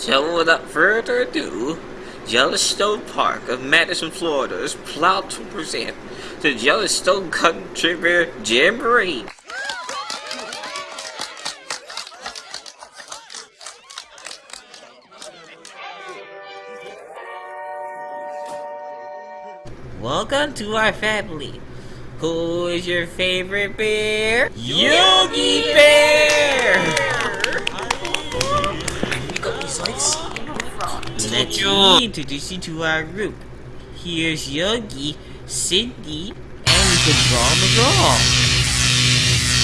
So without further ado, Jellystone Park of Madison, Florida is proud to present the Jellystone Country Bear Jamboree. Welcome to our family. Who is your favorite bear? Yogi Bear! Let's introduce you to our group. Here's Yogi, Cindy, and Quick Draw McGraw.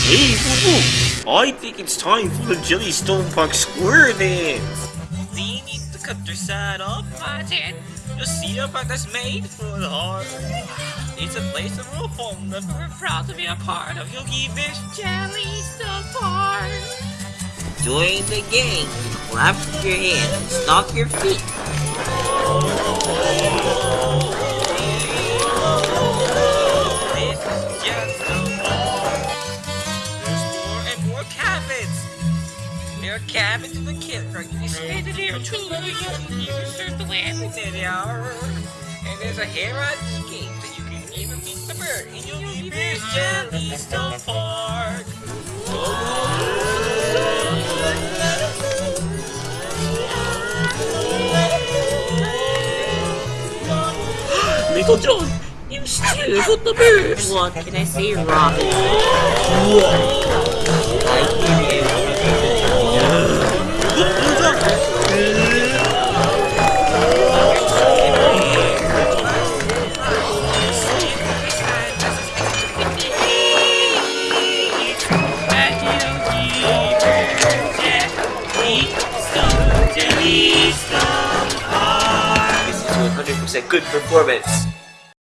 Hey, boo boo! I think it's time for the Jellystone Park Square dance! We need the countryside of Martin. The park that's made for the heart. It's a place of home that we're proud to be a part of Yogi Bear's Jellystone Park. Join the gang. Clap your hands. Stomp your feet. This is just the. There's more and more cabins. There are cabins in the. You spend here too. You can surf the land. And there's a Heron escape that you can even meet the bird. And you'll be Bear's Jellystone Park. Little John, you still got the birds! What can I say, Robin? 100% good performance.